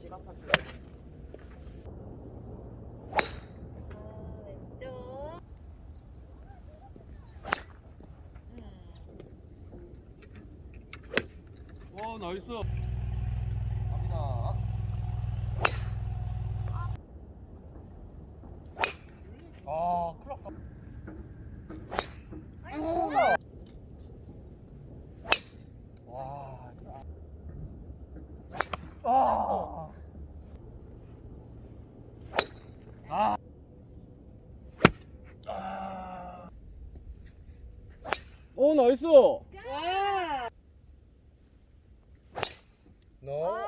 지갑할 때. 어, 왼쪽. 와 나이스 갑니다 아 큰일 났다. 와 아. 아. 아. 오 나이스 자. 너